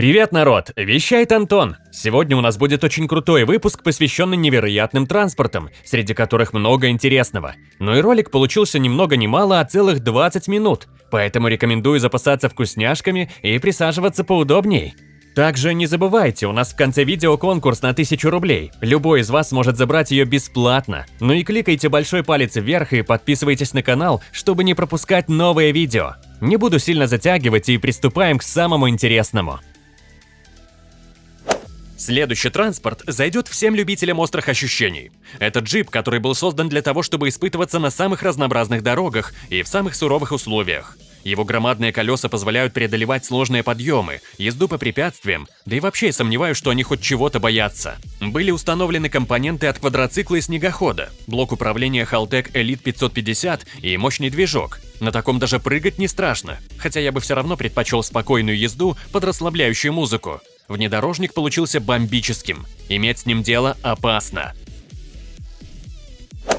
Привет, народ! Вещает Антон! Сегодня у нас будет очень крутой выпуск, посвященный невероятным транспортам, среди которых много интересного. Но и ролик получился ни много ни мало, а целых 20 минут, поэтому рекомендую запасаться вкусняшками и присаживаться поудобней. Также не забывайте, у нас в конце видео конкурс на 1000 рублей. Любой из вас может забрать ее бесплатно. Ну и кликайте большой палец вверх и подписывайтесь на канал, чтобы не пропускать новые видео. Не буду сильно затягивать и приступаем к самому интересному. Следующий транспорт зайдет всем любителям острых ощущений. Это джип, который был создан для того, чтобы испытываться на самых разнообразных дорогах и в самых суровых условиях. Его громадные колеса позволяют преодолевать сложные подъемы, езду по препятствиям, да и вообще сомневаюсь, что они хоть чего-то боятся. Были установлены компоненты от квадроцикла и снегохода, блок управления Haltech Elite 550 и мощный движок. На таком даже прыгать не страшно, хотя я бы все равно предпочел спокойную езду под расслабляющую музыку. Внедорожник получился бомбическим. Иметь с ним дело опасно.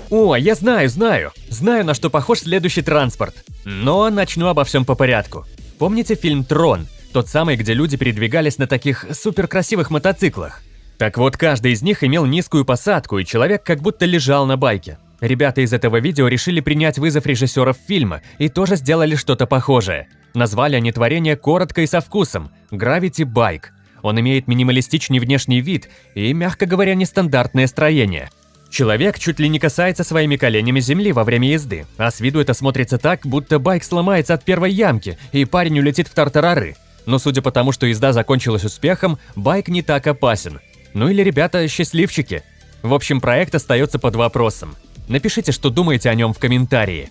О, я знаю, знаю. Знаю, на что похож следующий транспорт. Но начну обо всем по порядку. Помните фильм «Трон»? Тот самый, где люди передвигались на таких суперкрасивых мотоциклах. Так вот, каждый из них имел низкую посадку, и человек как будто лежал на байке. Ребята из этого видео решили принять вызов режиссеров фильма и тоже сделали что-то похожее. Назвали они творение коротко и со вкусом – Gravity Bike – он имеет минималистичный внешний вид и, мягко говоря, нестандартное строение. Человек чуть ли не касается своими коленями земли во время езды, а с виду это смотрится так, будто байк сломается от первой ямки, и парень улетит в тартарары. Но судя по тому, что езда закончилась успехом, байк не так опасен. Ну или ребята счастливчики. В общем, проект остается под вопросом. Напишите, что думаете о нем в комментарии.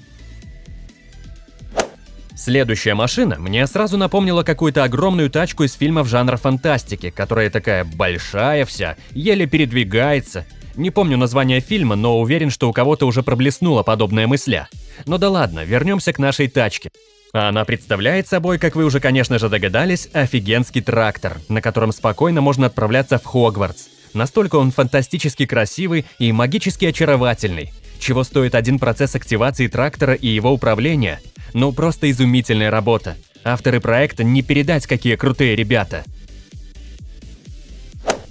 Следующая машина мне сразу напомнила какую-то огромную тачку из фильмов жанра фантастики, которая такая большая вся, еле передвигается. Не помню название фильма, но уверен, что у кого-то уже проблеснула подобная мысля. Но да ладно, вернемся к нашей тачке. Она представляет собой, как вы уже, конечно же, догадались, офигенский трактор, на котором спокойно можно отправляться в Хогвартс. Настолько он фантастически красивый и магически очаровательный. Чего стоит один процесс активации трактора и его управления – ну просто изумительная работа. Авторы проекта не передать, какие крутые ребята.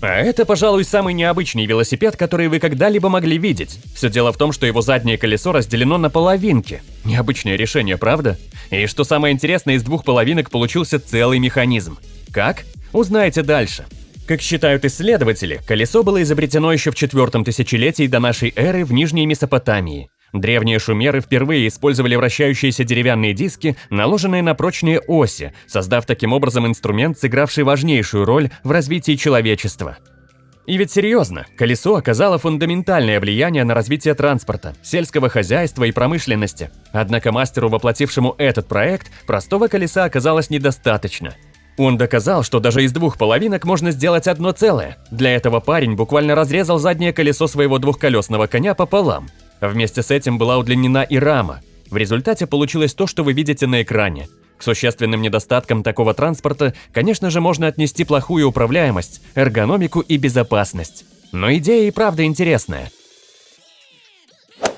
А это, пожалуй, самый необычный велосипед, который вы когда-либо могли видеть. Все дело в том, что его заднее колесо разделено на половинки. Необычное решение, правда? И что самое интересное, из двух половинок получился целый механизм. Как? Узнаете дальше. Как считают исследователи, колесо было изобретено еще в четвертом тысячелетии до нашей эры в Нижней Месопотамии. Древние шумеры впервые использовали вращающиеся деревянные диски, наложенные на прочные оси, создав таким образом инструмент, сыгравший важнейшую роль в развитии человечества. И ведь серьезно, колесо оказало фундаментальное влияние на развитие транспорта, сельского хозяйства и промышленности. Однако мастеру, воплотившему этот проект, простого колеса оказалось недостаточно. Он доказал, что даже из двух половинок можно сделать одно целое. Для этого парень буквально разрезал заднее колесо своего двухколесного коня пополам. Вместе с этим была удлинена и рама. В результате получилось то, что вы видите на экране. К существенным недостаткам такого транспорта, конечно же, можно отнести плохую управляемость, эргономику и безопасность. Но идея и правда интересная.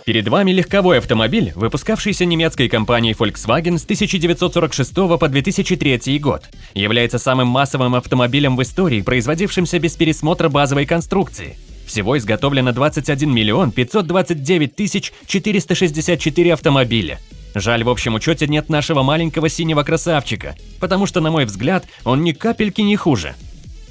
Перед вами легковой автомобиль, выпускавшийся немецкой компанией Volkswagen с 1946 по 2003 год. Является самым массовым автомобилем в истории, производившимся без пересмотра базовой конструкции. Всего изготовлено 21 миллион 529 тысяч 464 автомобиля. Жаль, в общем учете нет нашего маленького синего красавчика, потому что, на мой взгляд, он ни капельки не хуже.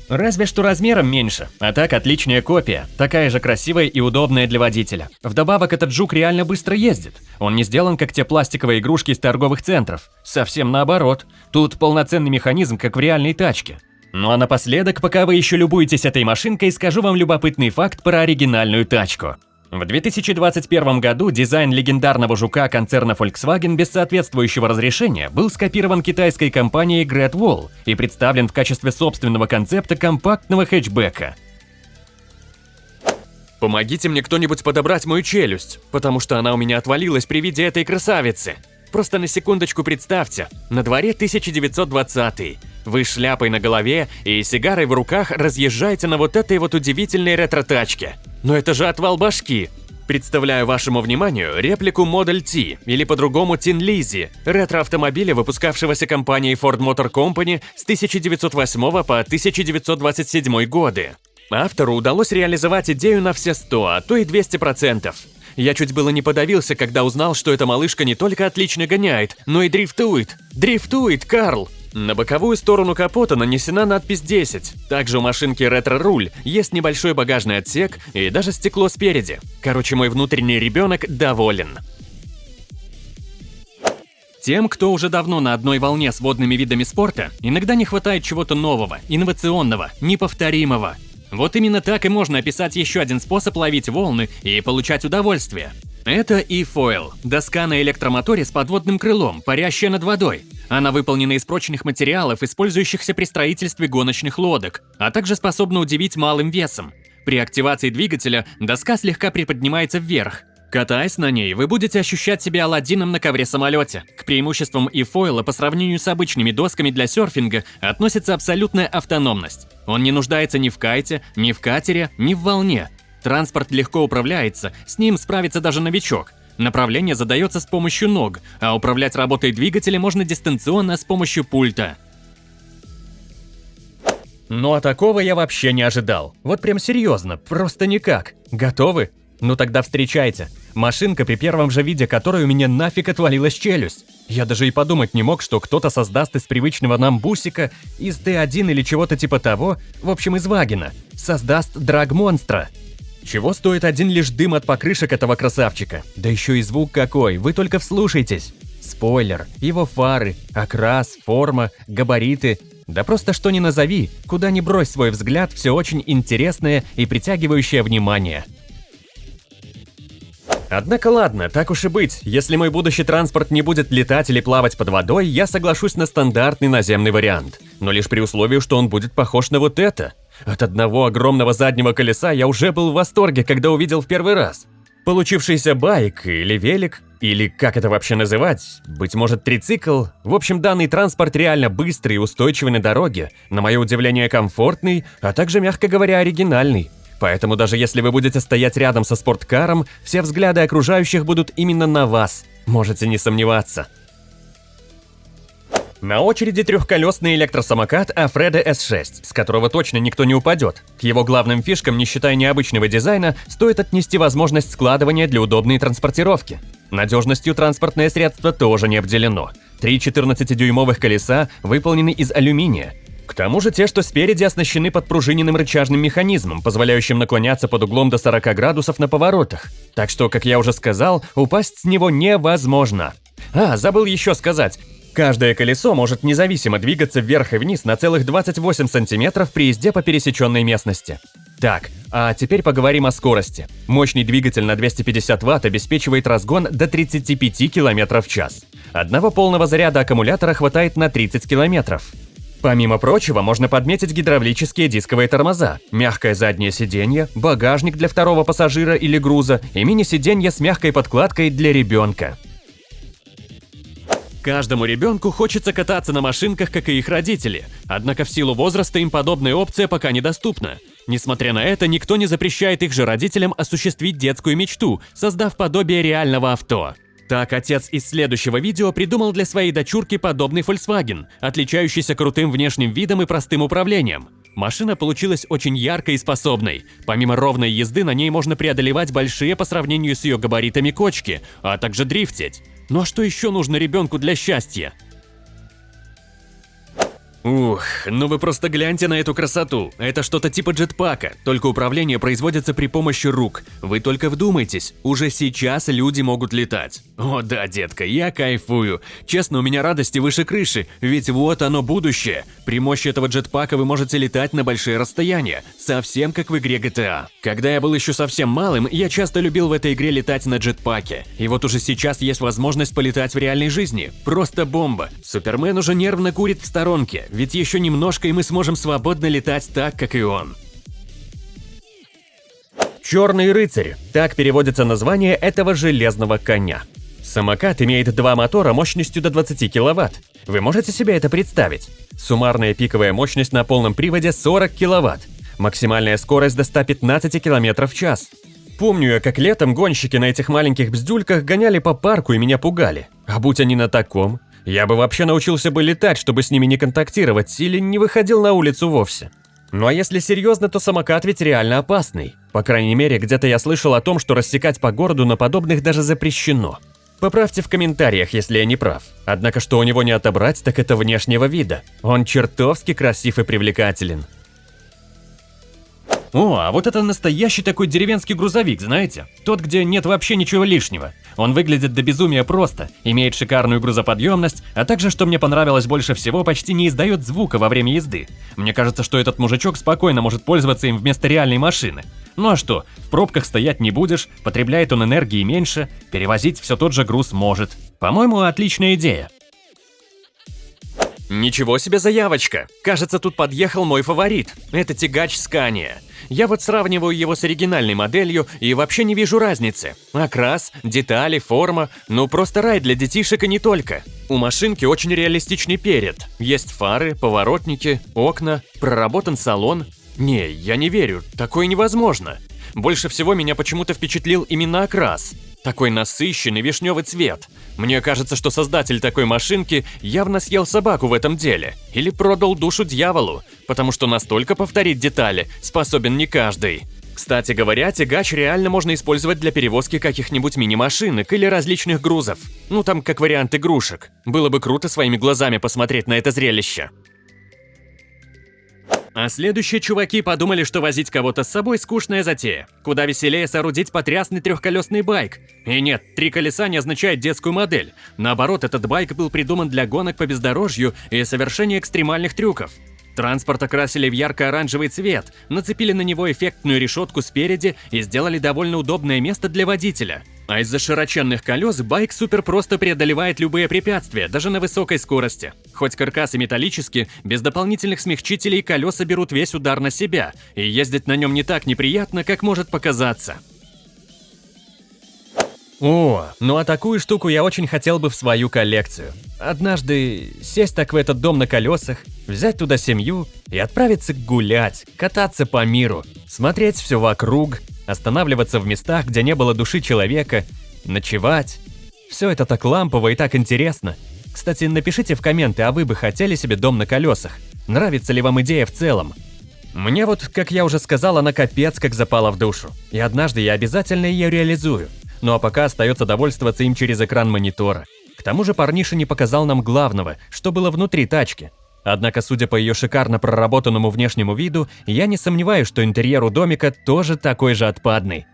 Разве что размером меньше, а так отличная копия, такая же красивая и удобная для водителя. Вдобавок этот жук реально быстро ездит. Он не сделан как те пластиковые игрушки из торговых центров. Совсем наоборот. Тут полноценный механизм, как в реальной тачке. Ну а напоследок, пока вы еще любуетесь этой машинкой, скажу вам любопытный факт про оригинальную тачку. В 2021 году дизайн легендарного жука концерна Volkswagen без соответствующего разрешения был скопирован китайской компанией Great Wall и представлен в качестве собственного концепта компактного хэтчбека. Помогите мне кто-нибудь подобрать мою челюсть, потому что она у меня отвалилась при виде этой красавицы. Просто на секундочку представьте, на дворе 1920 вы шляпой на голове и сигарой в руках разъезжаете на вот этой вот удивительной ретро-тачке. Но это же отвал башки. Представляю вашему вниманию реплику Model T, или по-другому Tin Lizzy, ретро-автомобиля, выпускавшегося компанией Ford Motor Company с 1908 по 1927 годы. Автору удалось реализовать идею на все 100, а то и 200%. Я чуть было не подавился, когда узнал, что эта малышка не только отлично гоняет, но и дрифтует. Дрифтует, Карл! На боковую сторону капота нанесена надпись 10. Также у машинки ретро-руль, есть небольшой багажный отсек и даже стекло спереди. Короче, мой внутренний ребенок доволен. Тем, кто уже давно на одной волне с водными видами спорта, иногда не хватает чего-то нового, инновационного, неповторимого. Вот именно так и можно описать еще один способ ловить волны и получать удовольствие. Это e-foil – доска на электромоторе с подводным крылом, парящая над водой. Она выполнена из прочных материалов, использующихся при строительстве гоночных лодок, а также способна удивить малым весом. При активации двигателя доска слегка приподнимается вверх. Катаясь на ней, вы будете ощущать себя Аладдином на ковре-самолете. К преимуществам e-фойла по сравнению с обычными досками для серфинга относится абсолютная автономность. Он не нуждается ни в кайте, ни в катере, ни в волне. Транспорт легко управляется, с ним справится даже новичок. Направление задается с помощью ног, а управлять работой двигателя можно дистанционно с помощью пульта. Ну а такого я вообще не ожидал. Вот прям серьезно, просто никак. Готовы? Ну тогда встречайте. Машинка, при первом же виде которой у меня нафиг отвалилась челюсть. Я даже и подумать не мог, что кто-то создаст из привычного нам бусика, из Т1 или чего-то типа того, в общем из Вагина, создаст драг-монстра. Чего стоит один лишь дым от покрышек этого красавчика? Да еще и звук какой, вы только вслушайтесь. Спойлер, его фары, окрас, форма, габариты. Да просто что ни назови, куда ни брось свой взгляд, все очень интересное и притягивающее внимание. Однако ладно, так уж и быть, если мой будущий транспорт не будет летать или плавать под водой, я соглашусь на стандартный наземный вариант. Но лишь при условии, что он будет похож на вот это. От одного огромного заднего колеса я уже был в восторге, когда увидел в первый раз. Получившийся байк или велик, или как это вообще называть, быть может трицикл, в общем данный транспорт реально быстрый и устойчивый на дороге, на мое удивление комфортный, а также, мягко говоря, оригинальный. Поэтому даже если вы будете стоять рядом со спорткаром, все взгляды окружающих будут именно на вас, можете не сомневаться. На очереди трехколесный электросамокат Афреда S6, с которого точно никто не упадет. К его главным фишкам, не считая необычного дизайна, стоит отнести возможность складывания для удобной транспортировки. Надежностью транспортное средство тоже не обделено. Три 14-дюймовых колеса выполнены из алюминия. К тому же те, что спереди оснащены подпружиненным рычажным механизмом, позволяющим наклоняться под углом до 40 градусов на поворотах. Так что, как я уже сказал, упасть с него невозможно. А, забыл еще сказать, Каждое колесо может независимо двигаться вверх и вниз на целых 28 сантиметров при езде по пересеченной местности. Так, а теперь поговорим о скорости. Мощный двигатель на 250 Вт обеспечивает разгон до 35 км в час. Одного полного заряда аккумулятора хватает на 30 км. Помимо прочего, можно подметить гидравлические дисковые тормоза, мягкое заднее сиденье, багажник для второго пассажира или груза и мини-сиденье с мягкой подкладкой для ребенка. Каждому ребенку хочется кататься на машинках, как и их родители, однако в силу возраста им подобная опция пока недоступна. Несмотря на это, никто не запрещает их же родителям осуществить детскую мечту, создав подобие реального авто. Так, отец из следующего видео придумал для своей дочурки подобный Volkswagen, отличающийся крутым внешним видом и простым управлением. Машина получилась очень яркой и способной. Помимо ровной езды, на ней можно преодолевать большие по сравнению с ее габаритами кочки, а также дрифтить. Ну а что еще нужно ребенку для счастья? Ух, ну вы просто гляньте на эту красоту. Это что-то типа джетпака, только управление производится при помощи рук. Вы только вдумайтесь, уже сейчас люди могут летать. О да, детка, я кайфую. Честно, у меня радости выше крыши, ведь вот оно будущее. При мощи этого джетпака вы можете летать на большие расстояния, совсем как в игре GTA. Когда я был еще совсем малым, я часто любил в этой игре летать на джетпаке. И вот уже сейчас есть возможность полетать в реальной жизни. Просто бомба. Супермен уже нервно курит в сторонке, ведь еще немножко и мы сможем свободно летать так, как и он. Черный рыцарь – так переводится название этого железного коня. Самокат имеет два мотора мощностью до 20 кВт. Вы можете себе это представить? Суммарная пиковая мощность на полном приводе 40 кВт. Максимальная скорость до 115 км в час. Помню я, как летом гонщики на этих маленьких бздюльках гоняли по парку и меня пугали. А будь они на таком, я бы вообще научился бы летать, чтобы с ними не контактировать, или не выходил на улицу вовсе. Ну а если серьезно, то самокат ведь реально опасный. По крайней мере, где-то я слышал о том, что рассекать по городу на подобных даже запрещено. Поправьте в комментариях, если я не прав. Однако, что у него не отобрать, так это внешнего вида. Он чертовски красив и привлекателен. О, а вот это настоящий такой деревенский грузовик, знаете? Тот, где нет вообще ничего лишнего. Он выглядит до безумия просто, имеет шикарную грузоподъемность, а также, что мне понравилось больше всего, почти не издает звука во время езды. Мне кажется, что этот мужичок спокойно может пользоваться им вместо реальной машины. Ну а что, в пробках стоять не будешь, потребляет он энергии меньше, перевозить все тот же груз может. По-моему, отличная идея. Ничего себе заявочка! Кажется, тут подъехал мой фаворит. Это тягач Scania. Я вот сравниваю его с оригинальной моделью и вообще не вижу разницы. Окрас, детали, форма, ну просто рай для детишек и не только. У машинки очень реалистичный перед. Есть фары, поворотники, окна, проработан салон. Не, я не верю, такое невозможно. Больше всего меня почему-то впечатлил именно окрас. Такой насыщенный вишневый цвет. Мне кажется, что создатель такой машинки явно съел собаку в этом деле. Или продал душу дьяволу, потому что настолько повторить детали способен не каждый. Кстати говоря, тягач реально можно использовать для перевозки каких-нибудь мини-машинок или различных грузов. Ну там как вариант игрушек. Было бы круто своими глазами посмотреть на это зрелище. А следующие чуваки подумали, что возить кого-то с собой скучная затея. Куда веселее соорудить потрясный трехколесный байк. И нет, три колеса не означает детскую модель. Наоборот, этот байк был придуман для гонок по бездорожью и совершения экстремальных трюков. Транспорт окрасили в ярко-оранжевый цвет, нацепили на него эффектную решетку спереди и сделали довольно удобное место для водителя. А из-за широченных колес байк супер просто преодолевает любые препятствия, даже на высокой скорости. Хоть каркас и металлический, без дополнительных смягчителей колеса берут весь удар на себя, и ездить на нем не так неприятно, как может показаться. О, ну а такую штуку я очень хотел бы в свою коллекцию. Однажды сесть так в этот дом на колесах, взять туда семью и отправиться гулять, кататься по миру, смотреть все вокруг, останавливаться в местах, где не было души человека, ночевать. Все это так лампово и так интересно. Кстати, напишите в комменты, а вы бы хотели себе дом на колесах? Нравится ли вам идея в целом? Мне вот, как я уже сказал, она капец как запала в душу. И однажды я обязательно ее реализую. Ну а пока остается довольствоваться им через экран монитора. К тому же парниша не показал нам главного, что было внутри тачки. Однако, судя по ее шикарно проработанному внешнему виду, я не сомневаюсь, что интерьер у домика тоже такой же отпадный.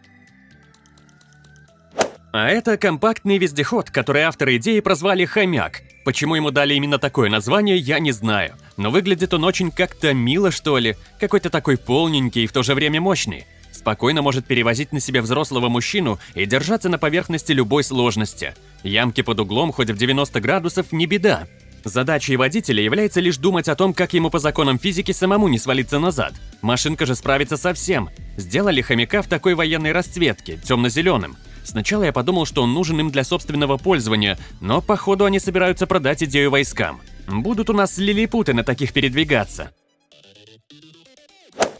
А это компактный вездеход, который авторы идеи прозвали «Хомяк». Почему ему дали именно такое название, я не знаю. Но выглядит он очень как-то мило, что ли. Какой-то такой полненький и в то же время мощный. Спокойно может перевозить на себе взрослого мужчину и держаться на поверхности любой сложности. Ямки под углом хоть в 90 градусов не беда. Задачей водителя является лишь думать о том, как ему по законам физики самому не свалиться назад. Машинка же справится со всем. Сделали хомяка в такой военной расцветке, темно-зеленым. Сначала я подумал, что он нужен им для собственного пользования, но походу они собираются продать идею войскам. Будут у нас лилипуты на таких передвигаться.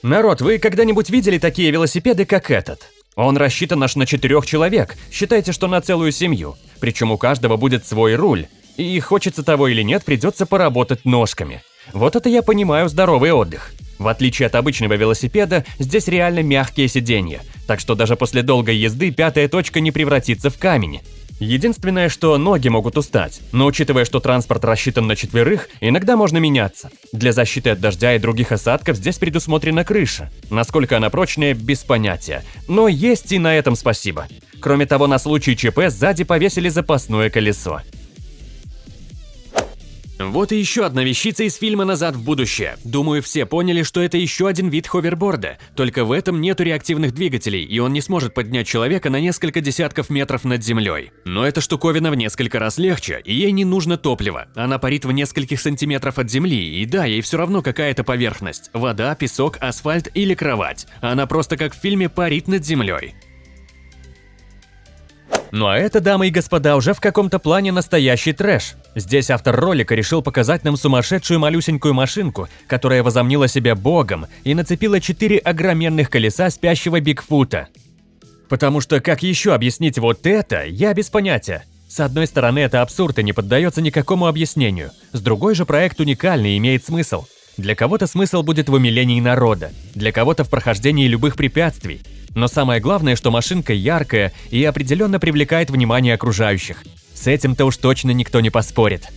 Народ, вы когда-нибудь видели такие велосипеды, как этот? Он рассчитан аж на четырех человек, считайте, что на целую семью. Причем у каждого будет свой руль. И хочется того или нет, придется поработать ножками. Вот это я понимаю здоровый отдых. В отличие от обычного велосипеда, здесь реально мягкие сиденья, так что даже после долгой езды пятая точка не превратится в камень. Единственное, что ноги могут устать, но учитывая, что транспорт рассчитан на четверых, иногда можно меняться. Для защиты от дождя и других осадков здесь предусмотрена крыша. Насколько она прочная, без понятия. Но есть и на этом спасибо. Кроме того, на случай ЧП сзади повесили запасное колесо. Вот и еще одна вещица из фильма «Назад в будущее». Думаю, все поняли, что это еще один вид ховерборда, только в этом нету реактивных двигателей, и он не сможет поднять человека на несколько десятков метров над землей. Но эта штуковина в несколько раз легче, и ей не нужно топливо. Она парит в нескольких сантиметров от земли, и да, ей все равно какая-то поверхность – вода, песок, асфальт или кровать. Она просто как в фильме парит над землей. Ну а это, дамы и господа, уже в каком-то плане настоящий трэш. Здесь автор ролика решил показать нам сумасшедшую малюсенькую машинку, которая возомнила себя богом и нацепила четыре огроменных колеса спящего Бигфута. Потому что как еще объяснить вот это, я без понятия. С одной стороны, это абсурд и не поддается никакому объяснению. С другой же, проект уникальный и имеет смысл. Для кого-то смысл будет в умилении народа, для кого-то в прохождении любых препятствий. Но самое главное, что машинка яркая и определенно привлекает внимание окружающих. С этим-то уж точно никто не поспорит.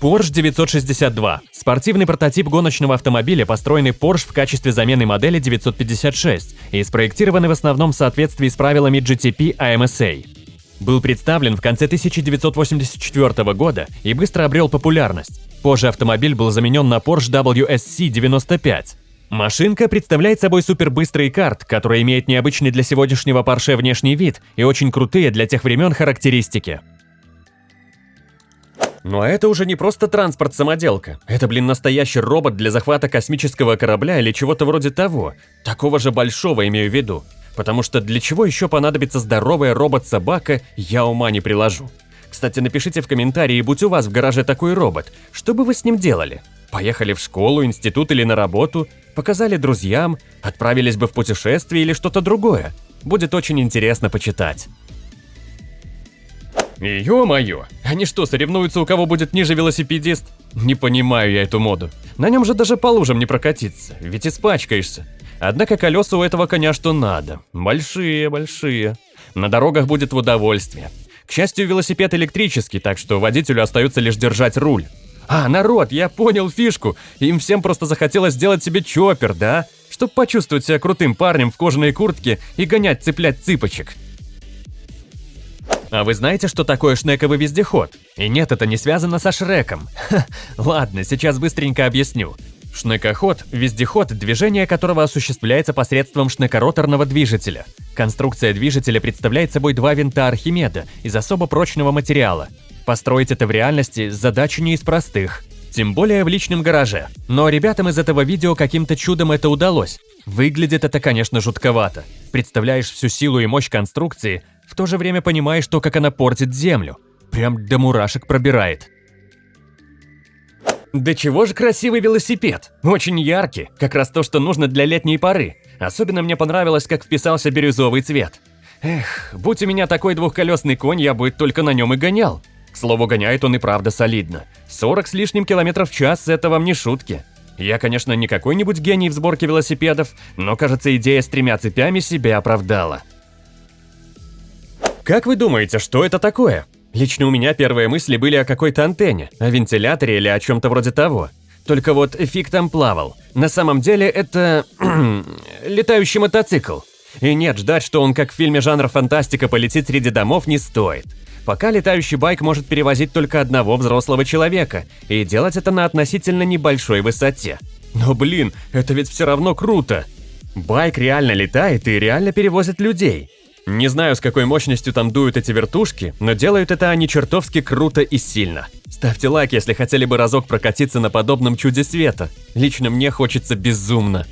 Porsche 962 – спортивный прототип гоночного автомобиля, построенный Porsche в качестве замены модели 956 и спроектированный в основном в соответствии с правилами GTP AMSA. Был представлен в конце 1984 года и быстро обрел популярность. Позже автомобиль был заменен на Porsche WSC 95. Машинка представляет собой супербыстрый карт, который имеет необычный для сегодняшнего Porsche внешний вид и очень крутые для тех времен характеристики. Но это уже не просто транспорт-самоделка. Это, блин, настоящий робот для захвата космического корабля или чего-то вроде того. Такого же большого имею в виду. Потому что для чего еще понадобится здоровая робот-собака, я ума не приложу. Кстати, напишите в комментарии, будь у вас в гараже такой робот, что бы вы с ним делали? Поехали в школу, институт или на работу, показали друзьям, отправились бы в путешествие или что-то другое. Будет очень интересно почитать. Ё-моё, они что, соревнуются, у кого будет ниже велосипедист? Не понимаю я эту моду. На нем же даже по лужам не прокатиться, ведь испачкаешься. Однако колеса у этого коня что надо. Большие, большие. На дорогах будет в удовольствие. К счастью, велосипед электрический, так что водителю остается лишь держать руль. А, народ, я понял фишку. Им всем просто захотелось сделать себе чоппер, да? Чтоб почувствовать себя крутым парнем в кожаной куртке и гонять цеплять цыпочек. А вы знаете, что такое шнековый вездеход? И нет, это не связано со Шреком. Ха, ладно, сейчас быстренько объясню. Шнекоход – вездеход, движение которого осуществляется посредством шнекороторного движителя. Конструкция движителя представляет собой два винта Архимеда из особо прочного материала. Построить это в реальности – задача не из простых. Тем более в личном гараже. Но ребятам из этого видео каким-то чудом это удалось. Выглядит это, конечно, жутковато. Представляешь всю силу и мощь конструкции, в то же время понимаешь то, как она портит землю. Прям до мурашек пробирает. Да чего же красивый велосипед. Очень яркий, как раз то, что нужно для летней поры. Особенно мне понравилось, как вписался бирюзовый цвет. Эх, будь у меня такой двухколесный конь, я бы только на нем и гонял. К слову, гоняет он и правда солидно. 40 с лишним километров в час – это вам не шутки. Я, конечно, не какой-нибудь гений в сборке велосипедов, но, кажется, идея с тремя цепями себя оправдала. Как вы думаете, что это такое? Лично у меня первые мысли были о какой-то антенне, о вентиляторе или о чем-то вроде того. Только вот фиг там плавал. На самом деле это... летающий мотоцикл. И нет, ждать, что он как в фильме жанра фантастика полетит среди домов не стоит. Пока летающий байк может перевозить только одного взрослого человека, и делать это на относительно небольшой высоте. Но блин, это ведь все равно круто. Байк реально летает и реально перевозит людей. Не знаю, с какой мощностью там дуют эти вертушки, но делают это они чертовски круто и сильно. Ставьте лайк, если хотели бы разок прокатиться на подобном чуде света. Лично мне хочется безумно.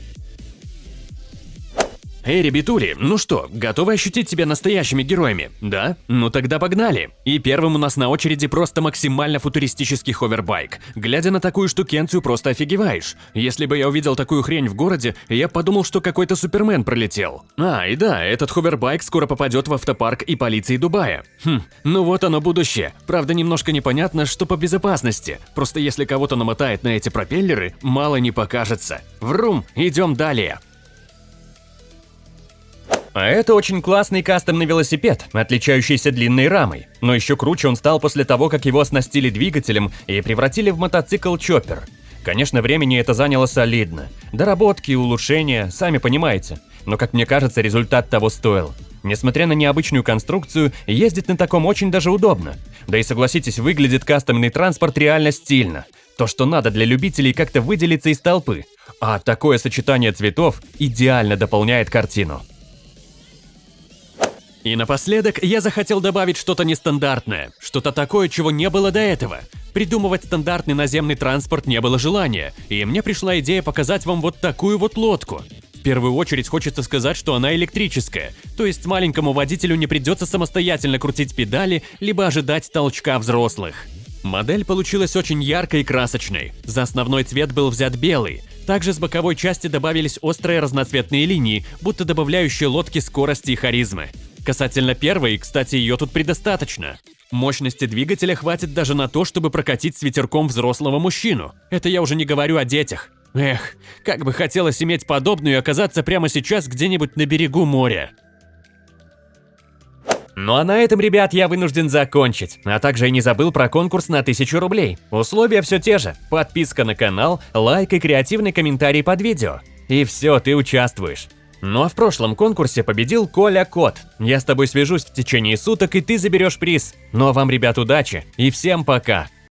Эй, ребятули, ну что, готовы ощутить себя настоящими героями? Да? Ну тогда погнали. И первым у нас на очереди просто максимально футуристический ховербайк. Глядя на такую штукенцию, просто офигеваешь. Если бы я увидел такую хрень в городе, я подумал, что какой-то супермен пролетел. А, и да, этот ховербайк скоро попадет в автопарк и полиции Дубая. Хм, ну вот оно будущее. Правда, немножко непонятно, что по безопасности. Просто если кого-то намотает на эти пропеллеры, мало не покажется. Врум, идем далее. А это очень классный кастомный велосипед, отличающийся длинной рамой. Но еще круче он стал после того, как его оснастили двигателем и превратили в мотоцикл-чоппер. Конечно, времени это заняло солидно. Доработки, улучшения, сами понимаете. Но, как мне кажется, результат того стоил. Несмотря на необычную конструкцию, ездить на таком очень даже удобно. Да и согласитесь, выглядит кастомный транспорт реально стильно. То, что надо для любителей как-то выделиться из толпы. А такое сочетание цветов идеально дополняет картину. И напоследок я захотел добавить что-то нестандартное, что-то такое, чего не было до этого. Придумывать стандартный наземный транспорт не было желания, и мне пришла идея показать вам вот такую вот лодку. В первую очередь хочется сказать, что она электрическая, то есть маленькому водителю не придется самостоятельно крутить педали, либо ожидать толчка взрослых. Модель получилась очень яркой и красочной. За основной цвет был взят белый, Также с боковой части добавились острые разноцветные линии, будто добавляющие лодке скорости и харизмы. Касательно первой, кстати, ее тут предостаточно. Мощности двигателя хватит даже на то, чтобы прокатить с ветерком взрослого мужчину. Это я уже не говорю о детях. Эх, как бы хотелось иметь подобную и оказаться прямо сейчас где-нибудь на берегу моря. Ну а на этом, ребят, я вынужден закончить. А также и не забыл про конкурс на 1000 рублей. Условия все те же. Подписка на канал, лайк и креативный комментарий под видео. И все, ты участвуешь. Ну а в прошлом конкурсе победил Коля Кот. Я с тобой свяжусь в течение суток, и ты заберешь приз. Ну а вам, ребят, удачи и всем пока!